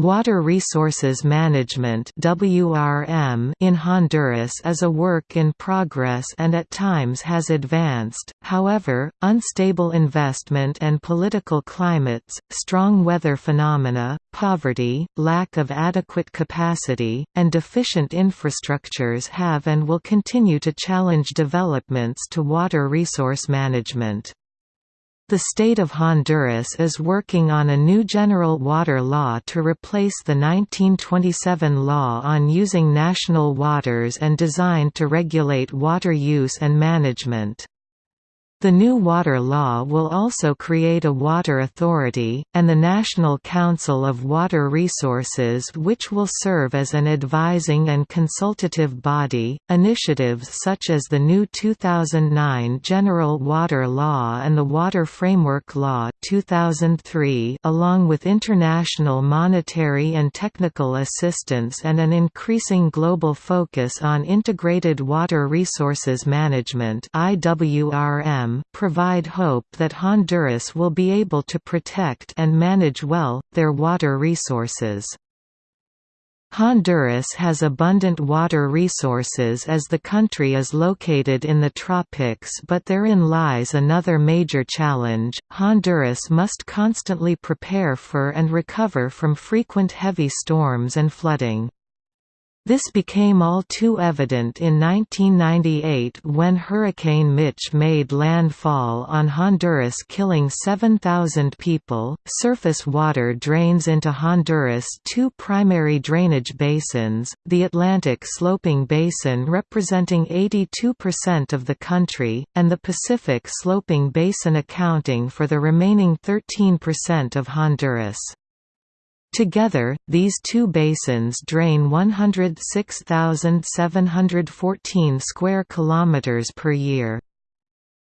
Water Resources Management in Honduras is a work in progress and at times has advanced, however, unstable investment and political climates, strong weather phenomena, poverty, lack of adequate capacity, and deficient infrastructures have and will continue to challenge developments to water resource management. The state of Honduras is working on a new general water law to replace the 1927 law on using national waters and designed to regulate water use and management. The new water law will also create a water authority, and the National Council of Water Resources, which will serve as an advising and consultative body. Initiatives such as the new 2009 General Water Law and the Water Framework Law 2003, along with international monetary and technical assistance and an increasing global focus on integrated water resources management (IWRM), provide hope that Honduras will be able to protect and manage well, their water resources. Honduras has abundant water resources as the country is located in the tropics but therein lies another major challenge, Honduras must constantly prepare for and recover from frequent heavy storms and flooding. This became all too evident in 1998 when Hurricane Mitch made landfall on Honduras killing 7,000 people. Surface water drains into Honduras' two primary drainage basins, the Atlantic Sloping Basin representing 82% of the country, and the Pacific Sloping Basin accounting for the remaining 13% of Honduras. Together, these two basins drain 106,714 square kilometers per year.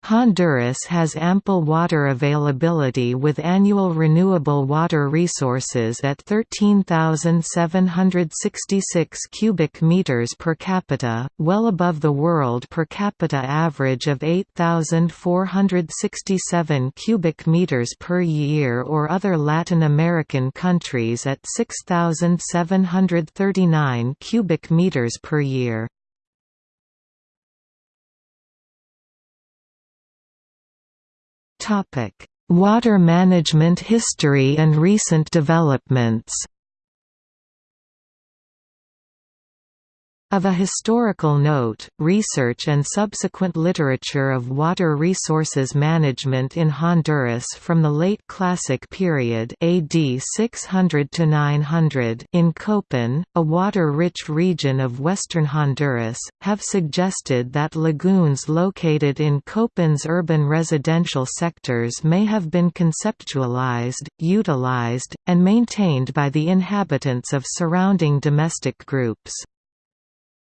Honduras has ample water availability with annual renewable water resources at 13,766 cubic meters per capita, well above the world per capita average of 8,467 cubic meters per year or other Latin American countries at 6,739 cubic meters per year. Water management history and recent developments Of a historical note, research and subsequent literature of water resources management in Honduras from the late Classic period AD 600 to 900 in Copan, a water-rich region of western Honduras, have suggested that lagoons located in Copan's urban residential sectors may have been conceptualized, utilized, and maintained by the inhabitants of surrounding domestic groups.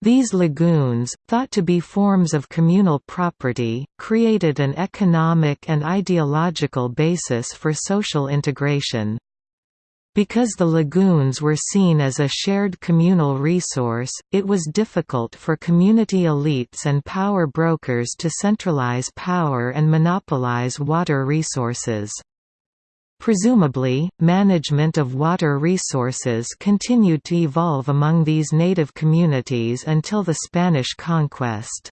These lagoons, thought to be forms of communal property, created an economic and ideological basis for social integration. Because the lagoons were seen as a shared communal resource, it was difficult for community elites and power brokers to centralize power and monopolize water resources. Presumably, management of water resources continued to evolve among these native communities until the Spanish conquest.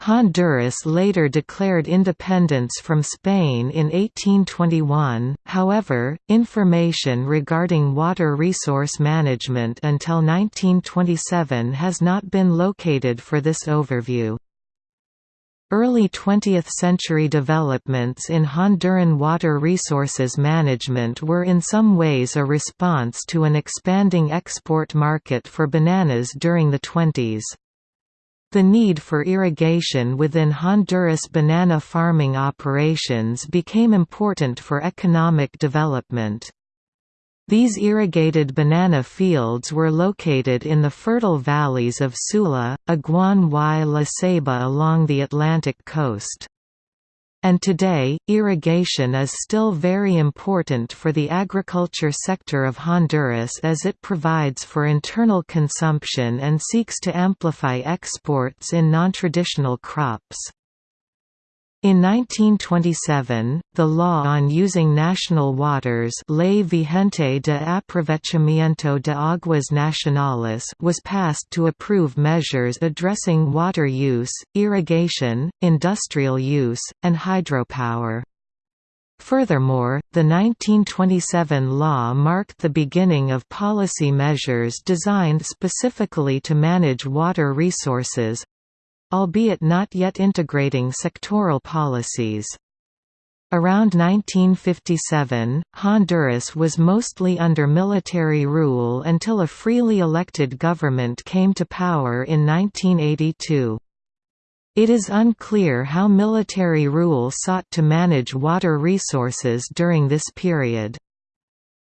Honduras later declared independence from Spain in 1821, however, information regarding water resource management until 1927 has not been located for this overview. Early 20th-century developments in Honduran water resources management were in some ways a response to an expanding export market for bananas during the 20s. The need for irrigation within Honduras banana farming operations became important for economic development. These irrigated banana fields were located in the fertile valleys of Sula, Aguan y La Ceiba along the Atlantic coast. And today, irrigation is still very important for the agriculture sector of Honduras as it provides for internal consumption and seeks to amplify exports in non-traditional crops. In 1927, the law on using national waters Ley Vigente de Aprovechamiento de Aguas Nacionales was passed to approve measures addressing water use, irrigation, industrial use, and hydropower. Furthermore, the 1927 law marked the beginning of policy measures designed specifically to manage water resources, albeit not yet integrating sectoral policies. Around 1957, Honduras was mostly under military rule until a freely elected government came to power in 1982. It is unclear how military rule sought to manage water resources during this period.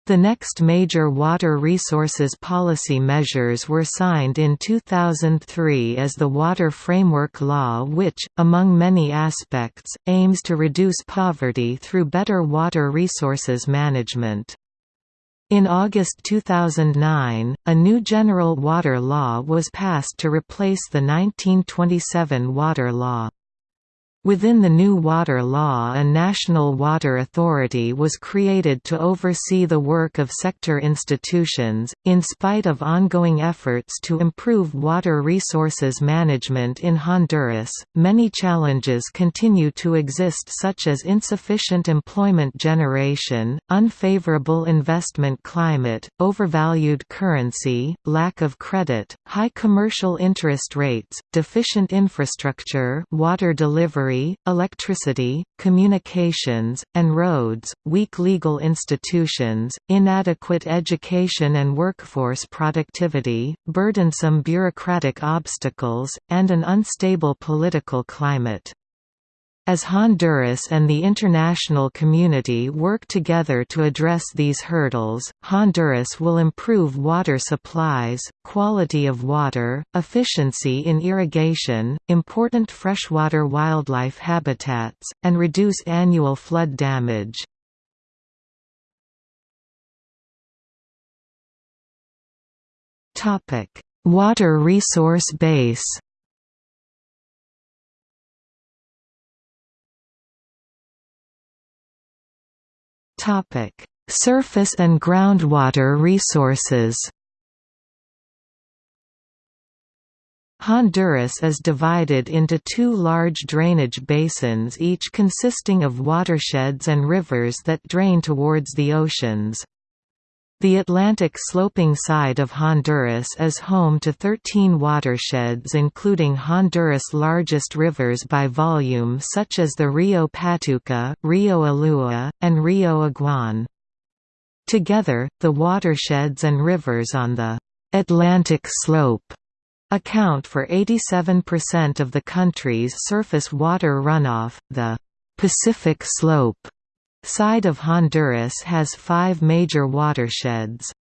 The next major water resources policy measures were signed in 2003 as the Water Framework Law which, among many aspects, aims to reduce poverty through better water resources management. In August 2009, a new general water law was passed to replace the 1927 water law. Within the new water law a national water authority was created to oversee the work of sector institutions. In spite of ongoing efforts to improve water resources management in Honduras, many challenges continue to exist such as insufficient employment generation, unfavorable investment climate, overvalued currency, lack of credit, high commercial interest rates, deficient infrastructure, water delivery electricity, communications, and roads, weak legal institutions, inadequate education and workforce productivity, burdensome bureaucratic obstacles, and an unstable political climate. As Honduras and the international community work together to address these hurdles, Honduras will improve water supplies, quality of water, efficiency in irrigation, important freshwater wildlife habitats, and reduce annual flood damage. Water resource base Topic: Surface and groundwater resources. Honduras is divided into two large drainage basins each consisting of watersheds and rivers that drain towards the oceans. The Atlantic sloping side of Honduras is home to 13 watersheds including Honduras' largest rivers by volume such as the Rio Patuca, Rio Ulúa, and Rio Aguan. Together, the watersheds and rivers on the «Atlantic slope» account for 87% of the country's surface water runoff, the «Pacific slope» side of Honduras has five major watersheds.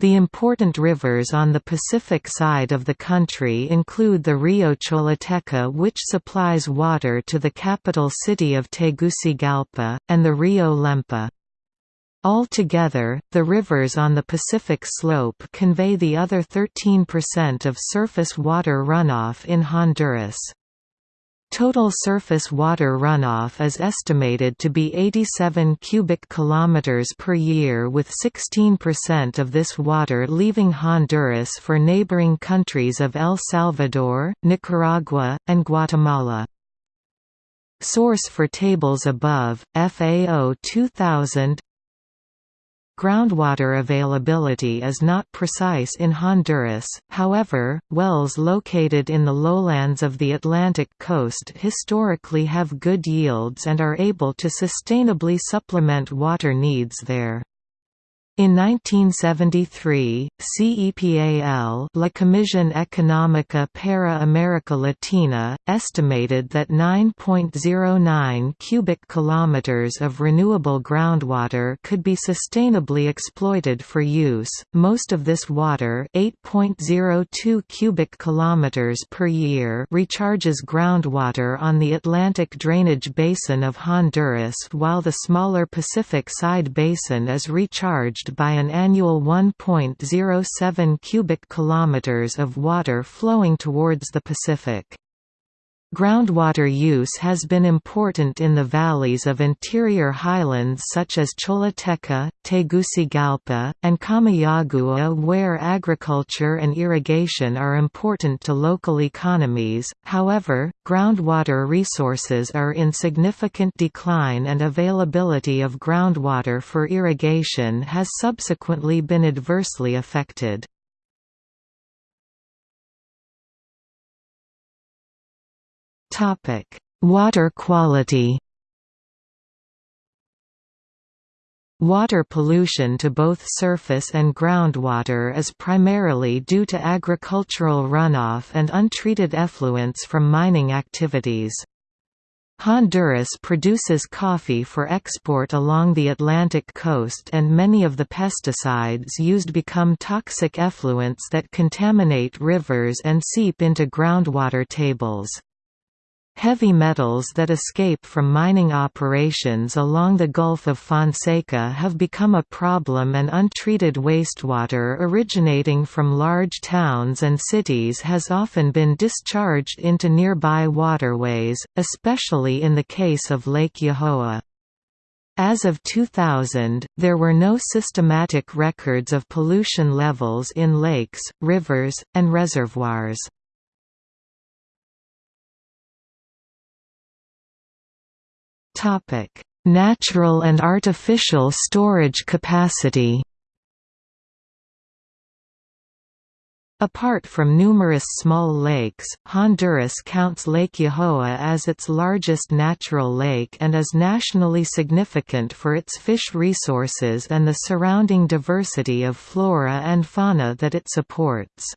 The important rivers on the Pacific side of the country include the Rio Choluteca which supplies water to the capital city of Tegucigalpa, and the Rio Lempa. Altogether, the rivers on the Pacific slope convey the other 13% of surface water runoff in Honduras. Total surface water runoff is estimated to be 87 cubic kilometers per year with 16% of this water leaving Honduras for neighboring countries of El Salvador, Nicaragua, and Guatemala. Source for tables above, FAO 2000 Groundwater availability is not precise in Honduras, however, wells located in the lowlands of the Atlantic coast historically have good yields and are able to sustainably supplement water needs there. In 1973, CEPAL La Comisión Económica para América Latina, estimated that 9.09 cubic kilometers of renewable groundwater could be sustainably exploited for use. Most of this water, 8.02 cubic kilometers per year, recharges groundwater on the Atlantic drainage basin of Honduras, while the smaller Pacific side basin is recharged by an annual 1.07 cubic kilometers of water flowing towards the Pacific. Groundwater use has been important in the valleys of interior highlands such as Choluteca, Tegucigalpa, and Comayagua where agriculture and irrigation are important to local economies, however, groundwater resources are in significant decline and availability of groundwater for irrigation has subsequently been adversely affected. Topic: Water quality. Water pollution to both surface and groundwater is primarily due to agricultural runoff and untreated effluents from mining activities. Honduras produces coffee for export along the Atlantic coast and many of the pesticides used become toxic effluents that contaminate rivers and seep into groundwater tables. Heavy metals that escape from mining operations along the Gulf of Fonseca have become a problem and untreated wastewater originating from large towns and cities has often been discharged into nearby waterways, especially in the case of Lake Yojoa. As of 2000, there were no systematic records of pollution levels in lakes, rivers, and reservoirs. Topic: Natural and artificial storage capacity. Apart from numerous small lakes, Honduras counts Lake Yojoa as its largest natural lake and is nationally significant for its fish resources and the surrounding diversity of flora and fauna that it supports.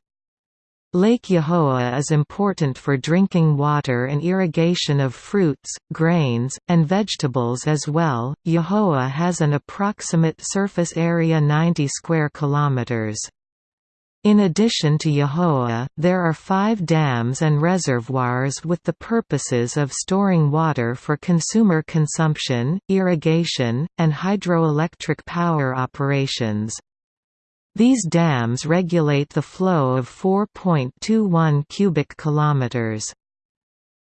Lake Yojoa is important for drinking water and irrigation of fruits, grains, and vegetables as well. Yojoa has an approximate surface area 90 square kilometers. In addition to Yojoa, there are five dams and reservoirs with the purposes of storing water for consumer consumption, irrigation, and hydroelectric power operations. These dams regulate the flow of 4.21 cubic kilometers.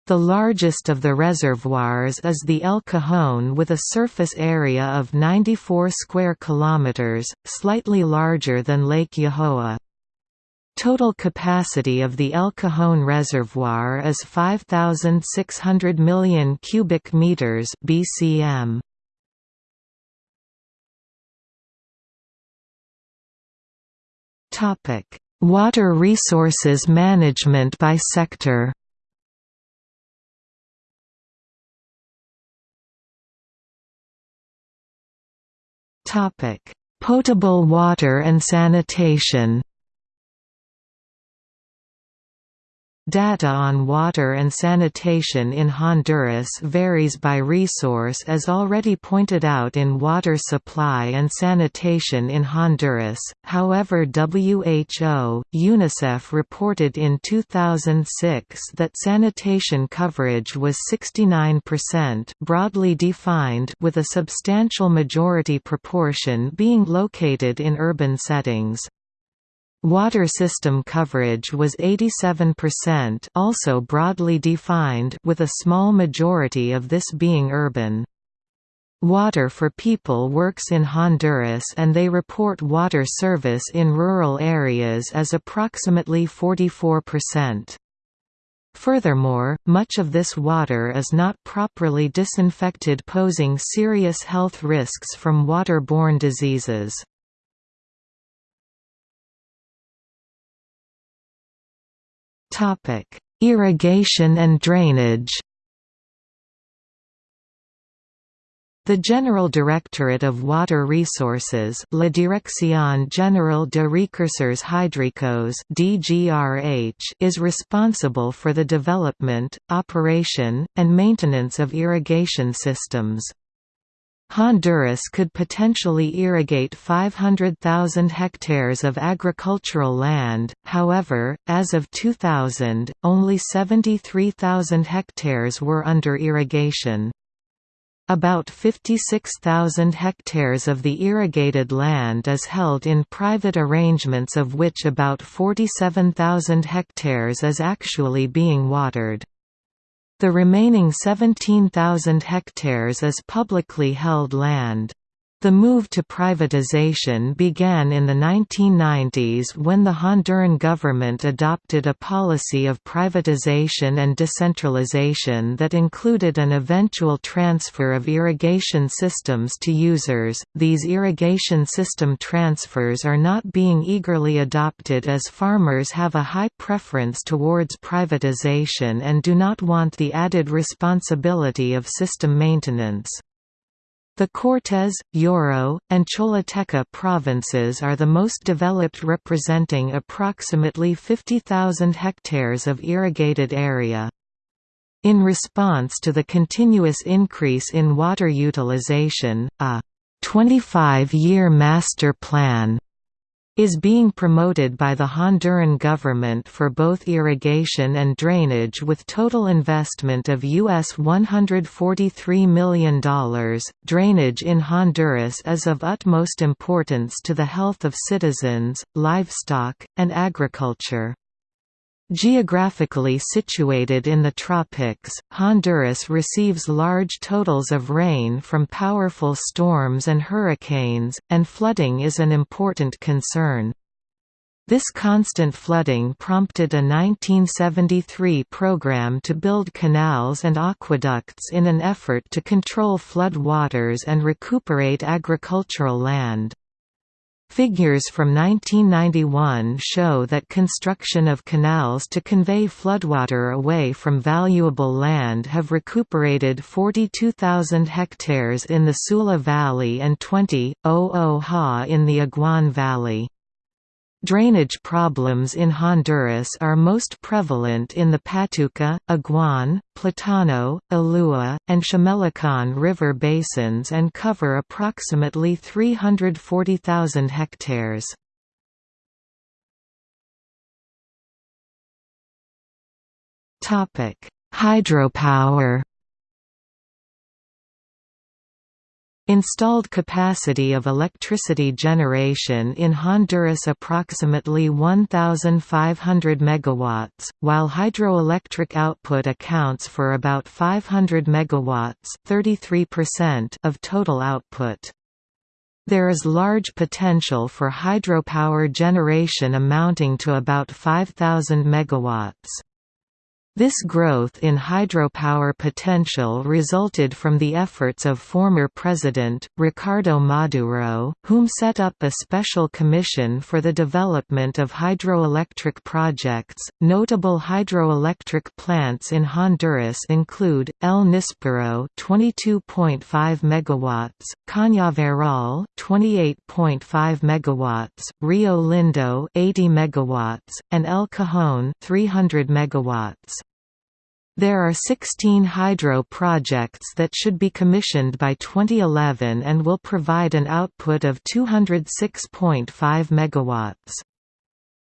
The largest of the reservoirs is the El Cajon with a surface area of 94 square kilometers, slightly larger than Lake Yojoa. Total capacity of the El Cajon reservoir is 5600 million cubic meters BCM. Topic: Water resources management by sector. Topic: Potable water and sanitation. Data on water and sanitation in Honduras varies by resource as already pointed out in Water Supply and Sanitation in Honduras, however WHO, UNICEF reported in 2006 that sanitation coverage was 69% broadly defined with a substantial majority proportion being located in urban settings. Water system coverage was 87% also broadly defined with a small majority of this being urban. Water for People works in Honduras and they report water service in rural areas as approximately 44%. Furthermore, much of this water is not properly disinfected posing serious health risks from waterborne diseases. Topic: Irrigation and drainage. The General Directorate of Water Resources La Dirección General de Recursos Hídricos DGRH is responsible for the development, operation, and maintenance of irrigation systems. Honduras could potentially irrigate 500,000 hectares of agricultural land, however, as of 2000, only 73,000 hectares were under irrigation. About 56,000 hectares of the irrigated land is held in private arrangements of which about 47,000 hectares is actually being watered. The remaining 17,000 hectares is publicly held land. The move to privatization began in the 1990s when the Honduran government adopted a policy of privatization and decentralization that included an eventual transfer of irrigation systems to users. These irrigation system transfers are not being eagerly adopted as farmers have a high preference towards privatization and do not want the added responsibility of system maintenance. The Cortes, Yoro, and Choluteca provinces are the most developed representing approximately 50,000 hectares of irrigated area. In response to the continuous increase in water utilization, a 25-year master plan is being promoted by the Honduran government for both irrigation and drainage with total investment of US $143 million. Drainage in Honduras is of utmost importance to the health of citizens, livestock, and agriculture. Geographically situated in the tropics, Honduras receives large totals of rain from powerful storms and hurricanes, and flooding is an important concern. This constant flooding prompted a 1973 program to build canals and aqueducts in an effort to control flood waters and recuperate agricultural land. Figures from 1991 show that construction of canals to convey floodwater away from valuable land have recuperated 42,000 hectares in the Sula Valley and 20,000 ha in the Aguan Valley. Drainage problems in Honduras are most prevalent in the Patuca, Aguan, Platano, Ulúa, and Chamelecon river basins and cover approximately 340,000 hectares. Hydropower Installed capacity of electricity generation in Honduras approximately 1,500 MW, while hydroelectric output accounts for about 500 MW 33% of total output. There is large potential for hydropower generation amounting to about 5,000 MW. This growth in hydropower potential resulted from the efforts of former President, Ricardo Maduro, whom set up a special commission for the development of hydroelectric projects. Notable hydroelectric plants in Honduras include El Nispero 22.5 MW, Cañaveral 28.5 MW, Rio Lindo 80 MW, and El Cajon 300 MW. There are 16 hydro projects that should be commissioned by 2011 and will provide an output of 206.5 MW.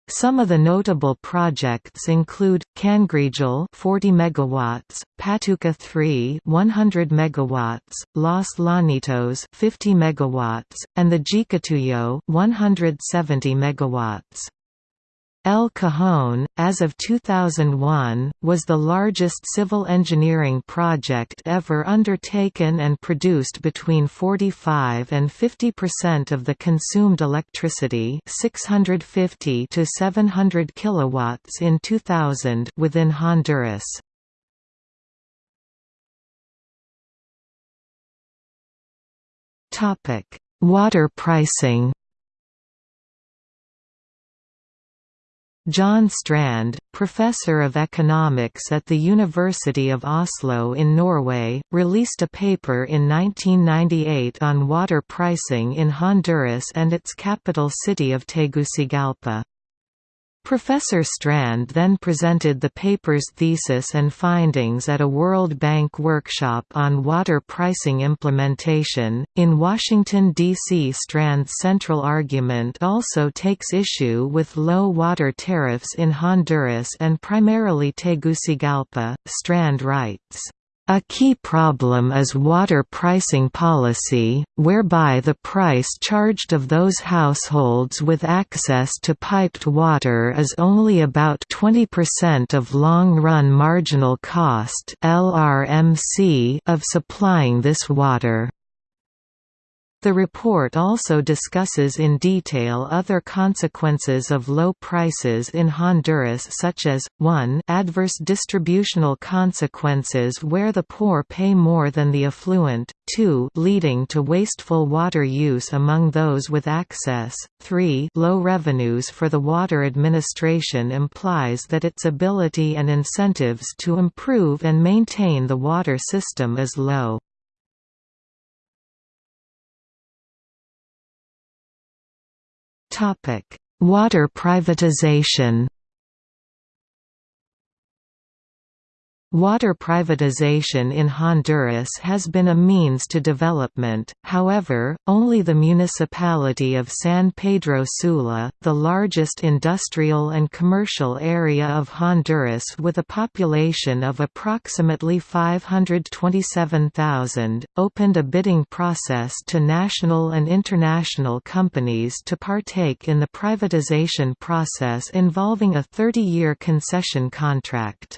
Some of the notable projects include Cangrejal 40 megawatts, Patuca 3 100 megawatts, Los Llanitos 50 megawatts, and the Jicatuyo 170 megawatts. El Cajon, as of 2001, was the largest civil engineering project ever undertaken and produced between 45 and 50% of the consumed electricity 650 to 700 kilowatts in 2000 within Honduras. Water pricing Jon Strand, professor of economics at the University of Oslo in Norway, released a paper in 1998 on water pricing in Honduras and its capital city of Tegucigalpa. Professor Strand then presented the paper's thesis and findings at a World Bank workshop on water pricing implementation. In Washington, D.C., Strand's central argument also takes issue with low water tariffs in Honduras and primarily Tegucigalpa. Strand writes, A key problem is water pricing policy, whereby the price charged of those households with access to piped water is only about 20% of long-run marginal cost of supplying this water. The report also discusses in detail other consequences of low prices in Honduras such as, 1 adverse distributional consequences where the poor pay more than the affluent, 2 leading to wasteful water use among those with access, 3 low revenues for the water administration implies that its ability and incentives to improve and maintain the water system is low. Water privatization Water privatization in Honduras has been a means to development, however, only the municipality of San Pedro Sula, the largest industrial and commercial area of Honduras with a population of approximately 527,000, opened a bidding process to national and international companies to partake in the privatization process involving a 30-year concession contract.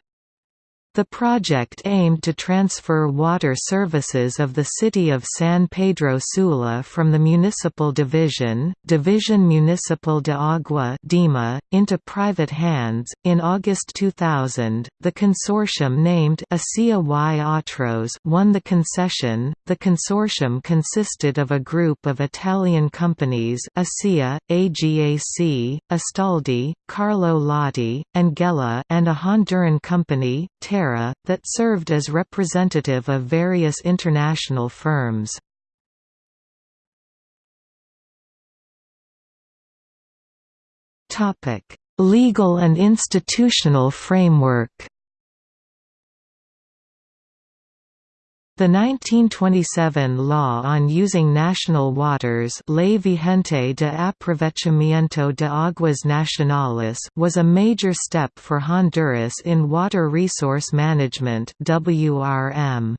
The project aimed to transfer water services of the city of San Pedro Sula from the municipal division, Division Municipal de Agua (DIMA), into private hands. In August 2000, the consortium named ASIA y Otros won the concession. The consortium consisted of a group of Italian companies ASIA, AGAC, Astaldi, Carlo Lotti, and Gela, and a Honduran company, Terra that served as representative of various international firms. Legal and institutional framework The 1927 law on using national waters Ley Vigente de Aprovechamiento de Aguas Nacionales was a major step for Honduras in water resource management WRM.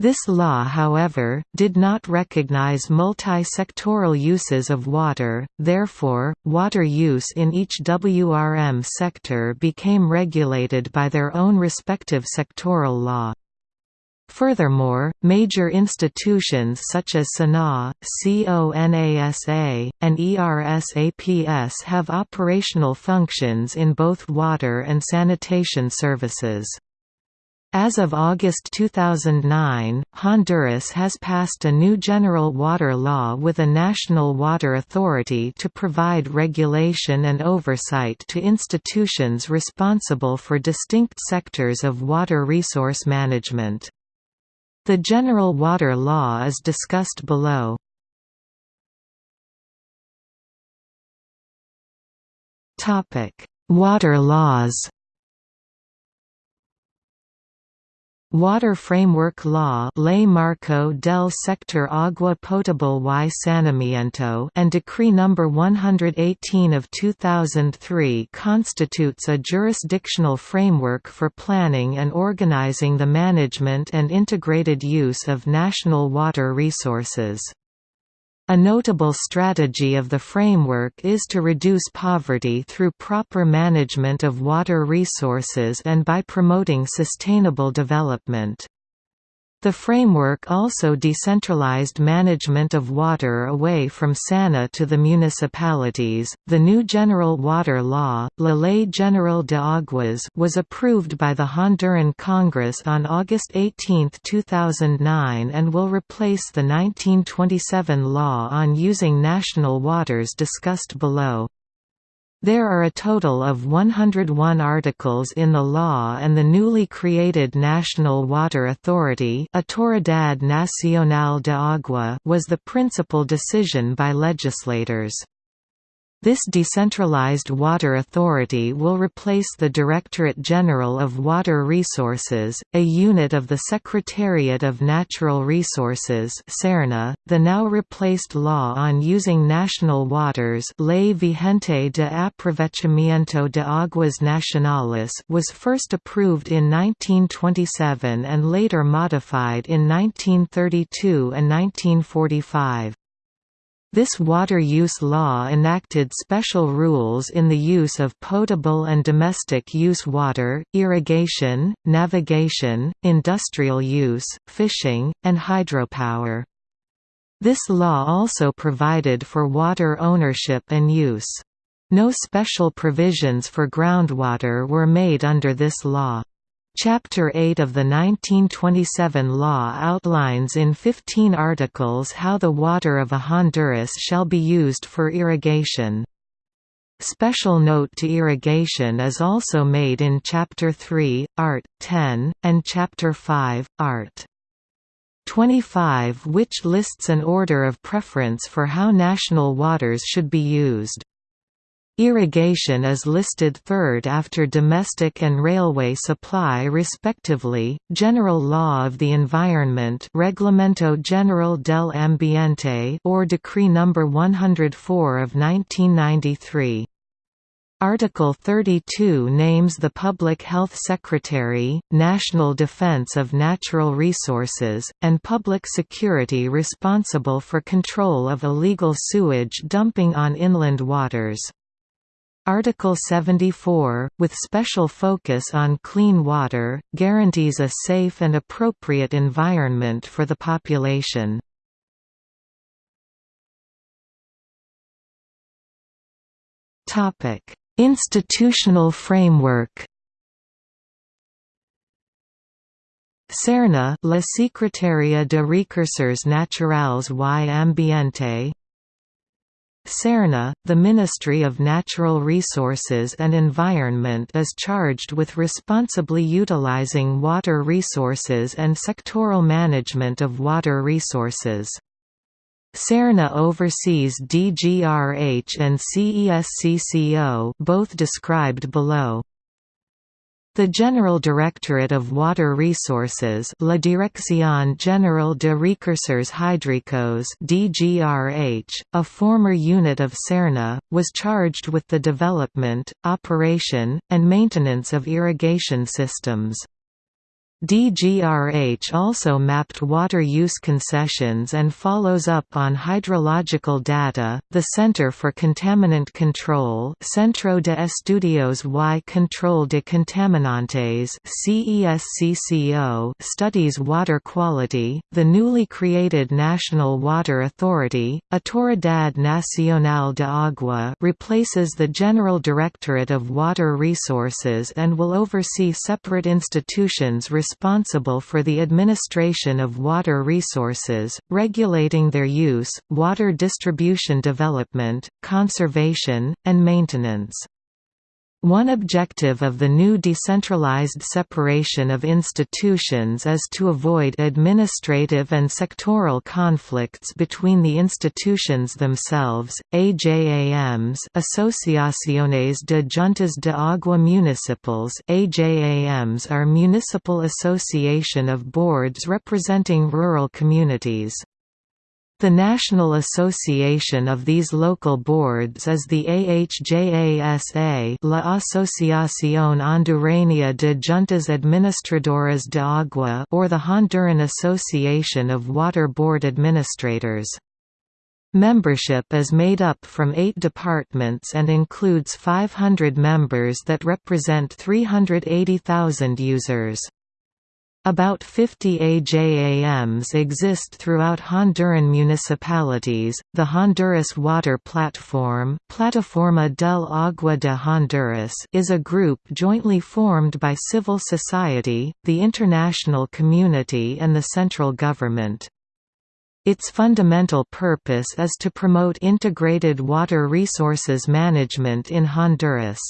This law however, did not recognize multi-sectoral uses of water, therefore, water use in each WRM sector became regulated by their own respective sectoral law. Furthermore, major institutions such as SANAA, CONASA, and ERSAPS have operational functions in both water and sanitation services. As of August 2009, Honduras has passed a new general water law with a national water authority to provide regulation and oversight to institutions responsible for distinct sectors of water resource management. The General Water Law is discussed below. Water laws Water Framework Law Ley Marco del Sector Agua Potable y Saneamiento and Decree No. 118 of 2003 constitutes a jurisdictional framework for planning and organizing the management and integrated use of national water resources. A notable strategy of the framework is to reduce poverty through proper management of water resources and by promoting sustainable development. The framework also decentralized management of water away from SANAA to the municipalities. The new General Water Law, La Ley General de Aguas, was approved by the Honduran Congress on August 18, 2009 and will replace the 1927 law on using national waters discussed below. There are a total of 101 articles in the law and the newly created National Water Authority Autoridad Nacional de Agua was the principal decision by legislators. This decentralized water authority will replace the Directorate General of Water Resources, a unit of the Secretariat of Natural Resources. The now replaced law on using national waters, Ley Vigente de Aprovechamiento de Aguas Nacionales, was first approved in 1927 and later modified in 1932 and 1945. This water use law enacted special rules in the use of potable and domestic use water, irrigation, navigation, industrial use, fishing, and hydropower. This law also provided for water ownership and use. No special provisions for groundwater were made under this law. Chapter 8 of the 1927 law outlines in 15 articles how the water of a Honduras shall be used for irrigation. Special note to irrigation is also made in Chapter 3, Art. 10, and Chapter 5, Art. 25 which lists an order of preference for how national waters should be used. Irrigation is listed third after domestic and railway supply respectively. General Law of the Environment Reglamento General del Ambiente or Decree number 104 of 1993. Article 32 names the Public Health Secretary, National Defense of Natural Resources, and Public Security responsible for control of illegal sewage dumping on inland waters. Article 74, with special focus on clean water, guarantees a safe and appropriate environment for the population. Institutional framework SERNA La Secretaría de Recursos Naturales y Ambiente SERNA, the Ministry of Natural Resources and Environment is charged with responsibly utilizing water resources and sectoral management of water resources. SERNA oversees DGRH and CESCCO both described below. The General Directorate of Water Resources La Dirección General de Recursos Hídricos DGRH, a former unit of SERNA, was charged with the development, operation, and maintenance of irrigation systems. DGRH also mapped water use concessions and follows up on hydrological data. The Center for Contaminant Control, Centro de Estudios y Control de Contaminantes (CESCCO), studies water quality. The newly created National Water Authority, Autoridad Nacional de Agua, replaces the General Directorate of Water Resources and will oversee separate institutions responsible for the administration of water resources, regulating their use, water distribution development, conservation, and maintenance. One objective of the new decentralized separation of institutions is to avoid administrative and sectoral conflicts between the institutions themselves. AJAMs, Asociaciones de Juntas de Agua Municipales, AJAMs are municipal association of boards representing rural communities. The national association of these local boards is the AHJASA La Asociación Hondureña de Juntas Administradoras de Agua or the Honduran Association of Water Board Administrators. Membership is made up from eight departments and includes 500 members that represent 380,000 users. About 50 AJAMs exist throughout Honduran municipalities. The Honduras Water Platform, Plataforma del Agua de Honduras, is a group jointly formed by civil society, the international community, and the central government. Its fundamental purpose is to promote integrated water resources management in Honduras.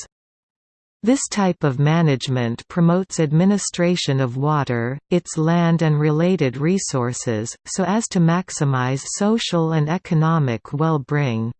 This type of management promotes administration of water, its land and related resources, so as to maximize social and economic well-being.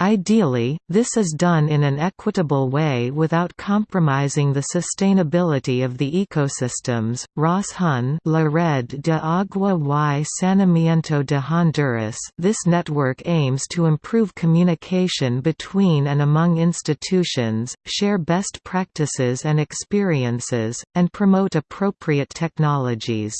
Ideally, this is done in an equitable way without compromising the sustainability of the ecosystems. RASHON, La Red de Agua y Saneamiento de Honduras. This network aims to improve communication between and among institutions, share best practices and experiences, and promote appropriate technologies.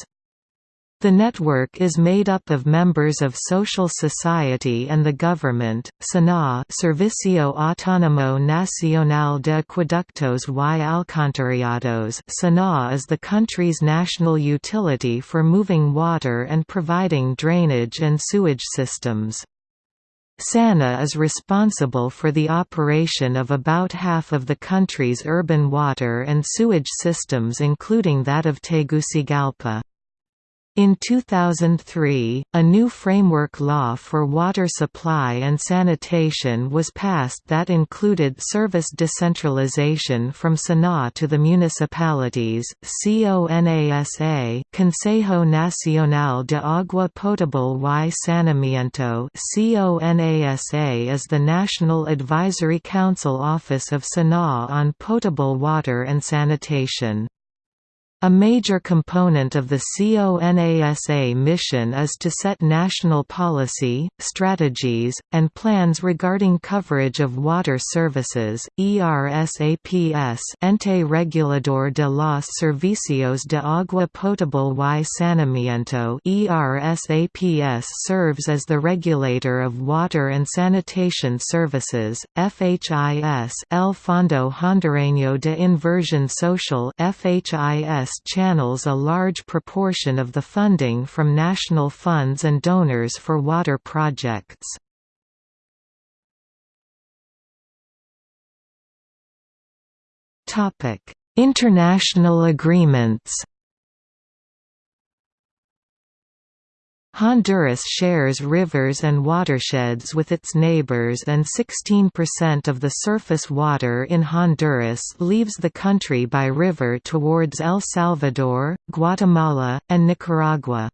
The network is made up of members of social society and the government. SANAA Servicio Autónomo Nacional de Acueductos y Alcantarillados SANAA is the country's national utility for moving water and providing drainage and sewage systems. SANAA is responsible for the operation of about half of the country's urban water and sewage systems including that of Tegucigalpa. In 2003, a new framework law for water supply and sanitation was passed that included service decentralization from SANAA to the municipalities. CONASA Consejo Nacional de Agua Potable y Saneamiento CONASA is the National Advisory Council Office of SANAA on potable water and sanitation. A major component of the CONASA mission is to set national policy, strategies, and plans regarding coverage of water services. ERSAPS Ente Regulador de los Servicios de Agua Potable y Saneamiento ERSAPS serves as the regulator of water and sanitation services. FHIS El Fondo Hondureño de Inversión Social FHIS channels a large proportion of the funding from national funds and donors for water projects. International agreements Honduras shares rivers and watersheds with its neighbors and 16% of the surface water in Honduras leaves the country by river towards El Salvador, Guatemala, and Nicaragua.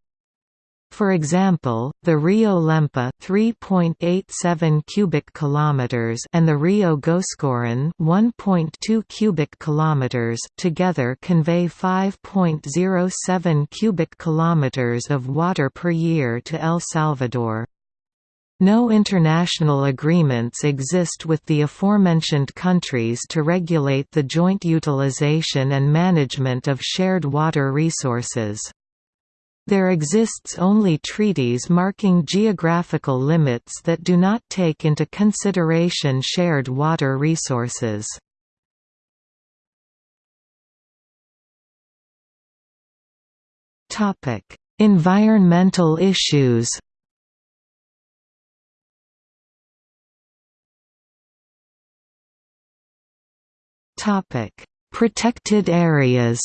For example, the Rio Lempa 3.87 cubic kilometers and the Rio Goascorán 1.2 cubic kilometers together convey 5.07 cubic kilometers of water per year to El Salvador. No international agreements exist with the aforementioned countries to regulate the joint utilization and management of shared water resources. There exists only treaties marking geographical limits that do not take into consideration shared water resources. environmental issues Protected areas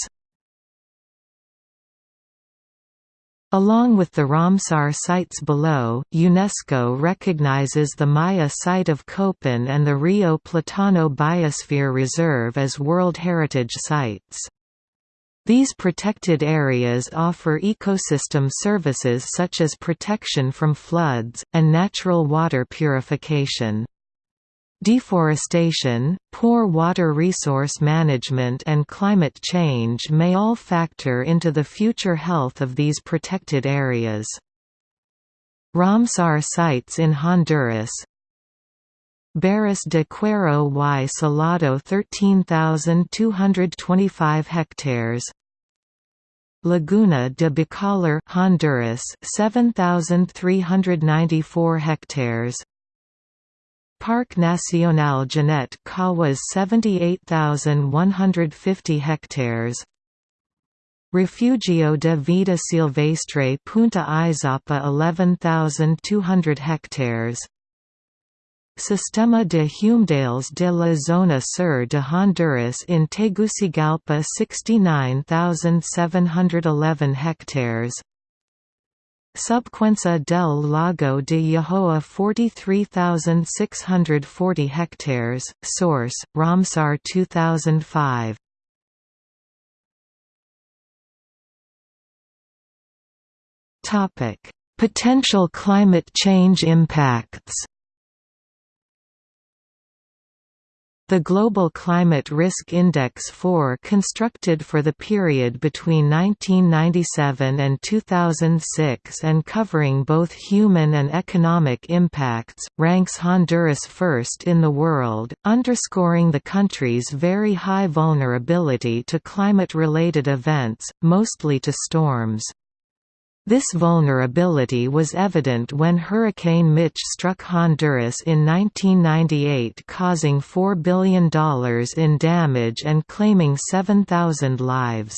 Along with the Ramsar sites below, UNESCO recognizes the Maya site of Copan and the Rio Platano Biosphere Reserve as World Heritage Sites. These protected areas offer ecosystem services such as protection from floods, and natural water purification. Deforestation, poor water resource management and climate change may all factor into the future health of these protected areas. Ramsar sites in Honduras. Barras de Cuero y Salado 13,225 hectares. Laguna de Bacalar Honduras 7,394 hectares Parque Nacional Jeannette Kawas 78,150 hectares. Refugio de Vida Silvestre Punta Izopo 11,200 hectares. Sistema de Humedales de la Zona Sur de Honduras in Tegucigalpa 69,711 hectares Subcuenca del Lago de Yojoa 43,640 hectares, source, Ramsar 2005 Potential climate change impacts The Global Climate Risk Index 4 constructed for the period between 1997 and 2006 and covering both human and economic impacts, ranks Honduras first in the world, underscoring the country's very high vulnerability to climate-related events, mostly to storms. This vulnerability was evident when Hurricane Mitch struck Honduras in 1998 causing $4 billion in damage and claiming 7,000 lives.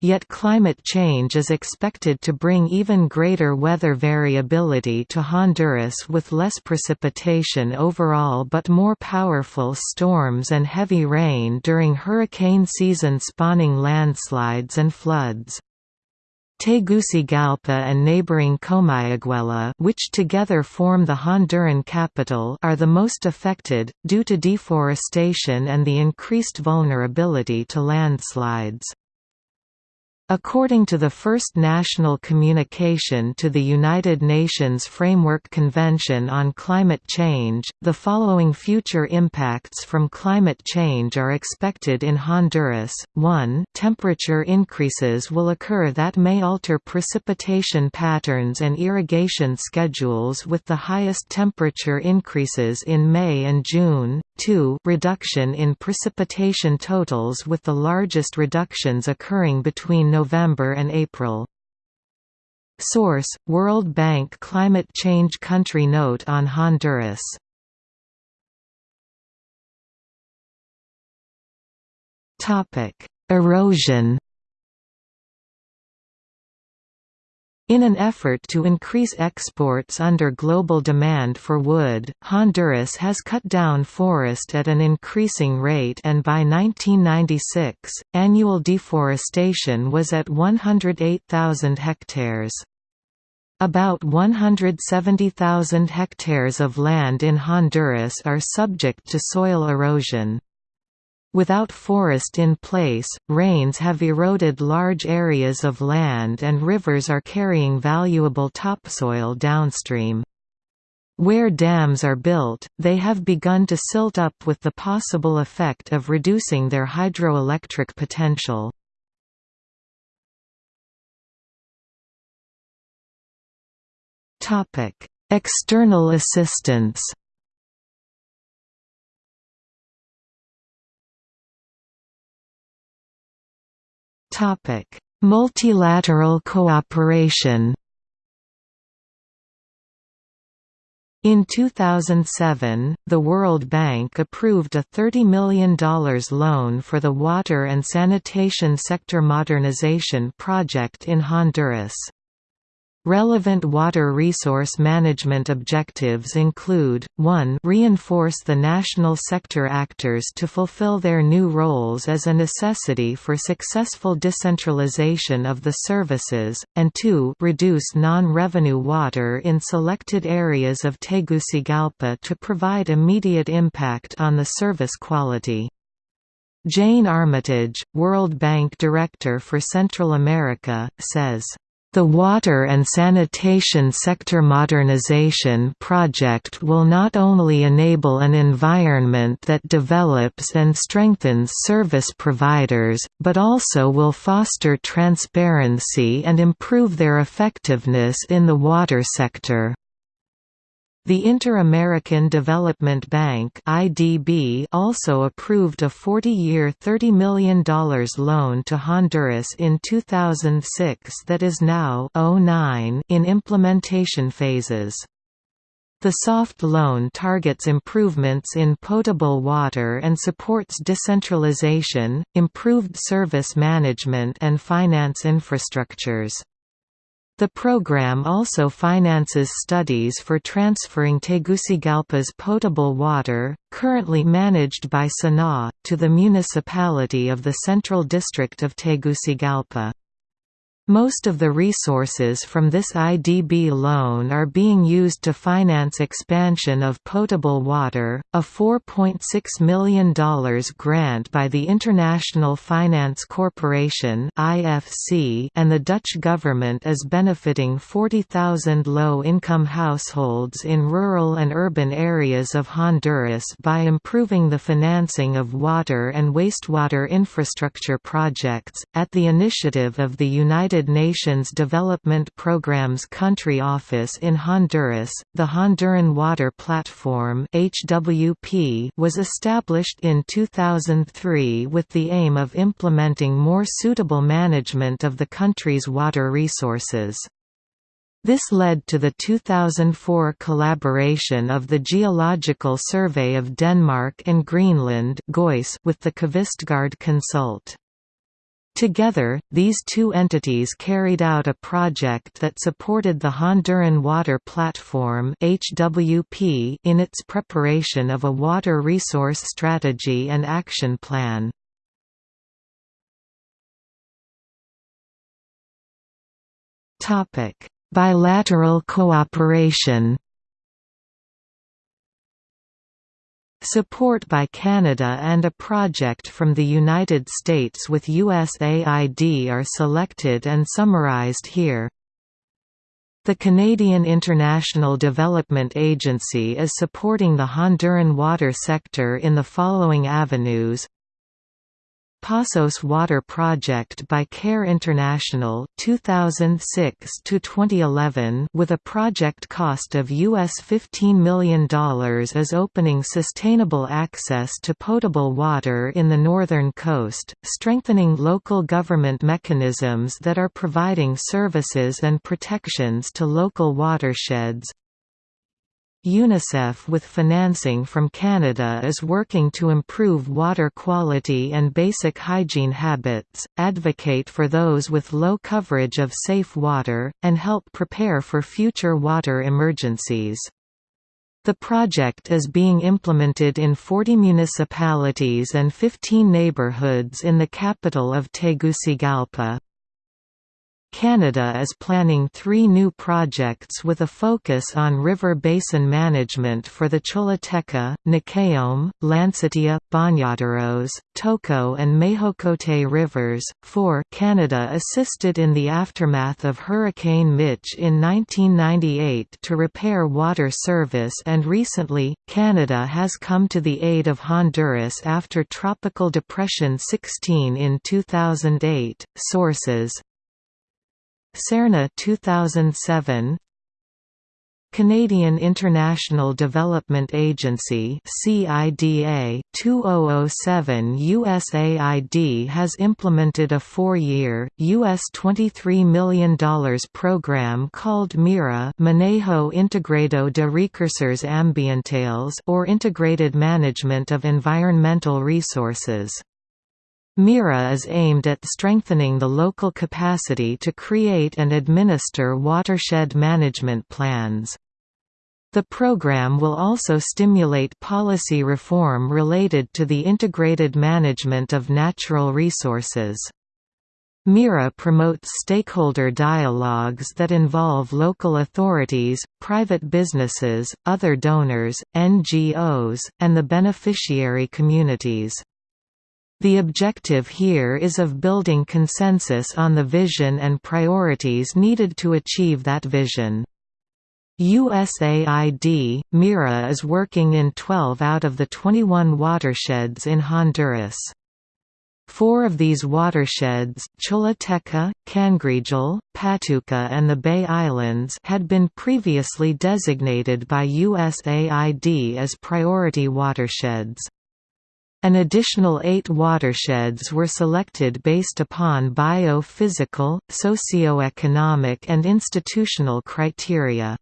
Yet climate change is expected to bring even greater weather variability to Honduras with less precipitation overall but more powerful storms and heavy rain during hurricane season spawning landslides and floods. Tegucigalpa and neighboring Comayagüela which together form the Honduran capital are the most affected, due to deforestation and the increased vulnerability to landslides. According to the first national communication to the United Nations Framework Convention on Climate Change, the following future impacts from climate change are expected in Honduras. 1. Temperature increases will occur that may alter precipitation patterns and irrigation schedules with the highest temperature increases in May and June. 2. Reduction in precipitation totals with the largest reductions occurring between November and April. Source: World Bank Climate Change Country Note on Honduras. Topic: Erosion. In an effort to increase exports under global demand for wood, Honduras has cut down forest at an increasing rate and by 1996, annual deforestation was at 108,000 hectares. About 170,000 hectares of land in Honduras are subject to soil erosion. Without forest in place, rains have eroded large areas of land and rivers are carrying valuable topsoil downstream. Where dams are built, they have begun to silt up with the possible effect of reducing their hydroelectric potential. External assistance Topic: Multilateral cooperation. In 2007, the World Bank approved a $30 million loan for the water and sanitation sector modernization project in Honduras. Relevant water resource management objectives include, 1 reinforce the national sector actors to fulfill their new roles as a necessity for successful decentralization of the services, and 2 reduce non-revenue water in selected areas of Tegucigalpa to provide immediate impact on the service quality. Jane Armitage, World Bank Director for Central America, says the Water and Sanitation Sector Modernization Project will not only enable an environment that develops and strengthens service providers, but also will foster transparency and improve their effectiveness in the water sector. The Inter-American Development Bank (IDB) also approved a 40-year $30 million loan to Honduras in 2006 that is now oh in implementation phases. The soft loan targets improvements in potable water and supports decentralization, improved service management and finance infrastructures. The program also finances studies for transferring Tegucigalpa's potable water, currently managed by SANAA, to the municipality of the Central District of Tegucigalpa. Most of the resources from this IDB loan are being used to finance expansion of potable water. A $4.6 million grant by the International Finance Corporation (IFC) and the Dutch government is benefiting 40,000 low-income households in rural and urban areas of Honduras by improving the financing of water and wastewater infrastructure projects at the initiative of the United United Nations Development Programme's country office in Honduras, the Honduran Water Platform (HWP) was established in 2003 with the aim of implementing more suitable management of the country's water resources. This led to the 2004 collaboration of the Geological Survey of Denmark and Greenland with the Kvistgard Consult. Together, these two entities carried out a project that supported the Honduran Water Platform (HWP) in its preparation of a water resource strategy and action plan. Topic: Bilateral cooperation. Support by Canada and a project from the United States with USAID are selected and summarized here. The Canadian International Development Agency is supporting the Honduran water sector in the following avenues Pasos Water Project by CARE International 2006 to 2011 with a project cost of US $15 million is opening sustainable access to potable water in the northern coast, strengthening local government mechanisms that are providing services and protections to local watersheds, UNICEF with financing from Canada is working to improve water quality and basic hygiene habits, advocate for those with low coverage of safe water, and help prepare for future water emergencies. The project is being implemented in 40 municipalities and 15 neighborhoods in the capital of Tegucigalpa. Canada is planning three new projects with a focus on river basin management for the Choluteca, Nacaome, Lancetilla, Bañaderos, Toco and Mejocote rivers. 4 Canada assisted in the aftermath of Hurricane Mitch in 1998 to repair water service and recently, Canada has come to the aid of Honduras after Tropical Depression 16 in 2008. Sources CERNA 2007 Canadian International Development Agency CIDA 2007 USAID has implemented a four-year, US $23 million program called MIRA Manejo Integrado de Recursos Ambientales or Integrated Management of Environmental Resources. MIRA is aimed at strengthening the local capacity to create and administer watershed management plans. The program will also stimulate policy reform related to the integrated management of natural resources. MIRA promotes stakeholder dialogues that involve local authorities, private businesses, other donors, NGOs, and the beneficiary communities. The objective here is of building consensus on the vision and priorities needed to achieve that vision. USAID, MIRA is working in 12 out of the 21 watersheds in Honduras. Four of these watersheds Choluteca, Cangrejal, Patuca and the Bay Islands had been previously designated by USAID as priority watersheds. An additional eight watersheds were selected based upon bio-physical, socio-economic and institutional criteria.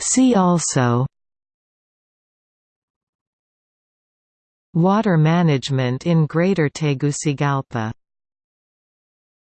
See also Water management in Greater Tegucigalpa